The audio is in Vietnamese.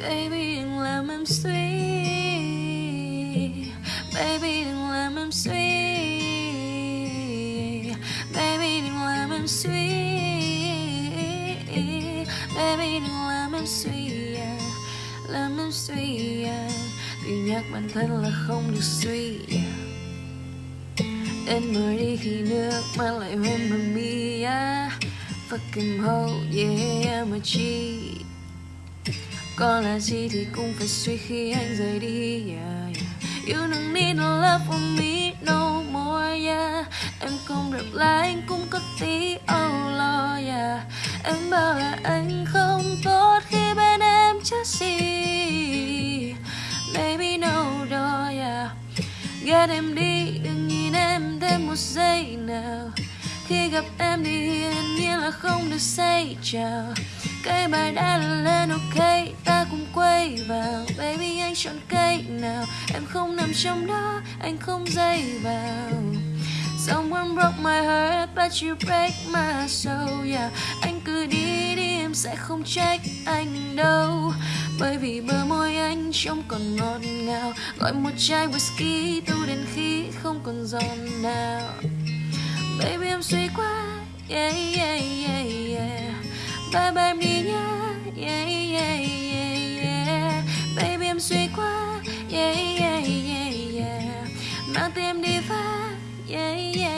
Baby, đừng làm em suy Baby, đừng làm em suy Baby, đừng làm em suy Baby, đừng làm em suy yeah. Làm em suy yeah. Vì nhắc bản thân là không được suy à. yeah. Đến mới đi khi nước mà lại hôn bằng mi yeah. Fucking hoe yeah mà chi? Có là gì thì cũng phải suy khi anh rời đi yeah, yeah. You don't need no love from me no more yeah. Em không reply anh cũng có tí oh lo yeah. Em bảo là anh không tốt khi bên em chắc gì Baby no door yeah. Ghét em đi đừng nhìn em thêm một giây nào. Khi gặp em thì hiển nhiên là không được say chào Cây bài đã lên, ok, ta cùng quay vào. Baby, anh chọn cây nào? Em không nằm trong đó, anh không dây vào. Someone broke my heart, but you break my soul, yeah. Anh cứ đi đi, em sẽ không trách anh đâu. Bởi vì bờ môi anh trông còn ngọt ngào. Gọi một chai whisky tu đến khi không còn giòn nào. Baby em suy quá yeah, yeah, yeah, yeah. Bye bye em đi nhá yeah, yeah, yeah, yeah. Baby em suy quá yeah, yeah, yeah, yeah. Mang tim đi phá yeah, yeah.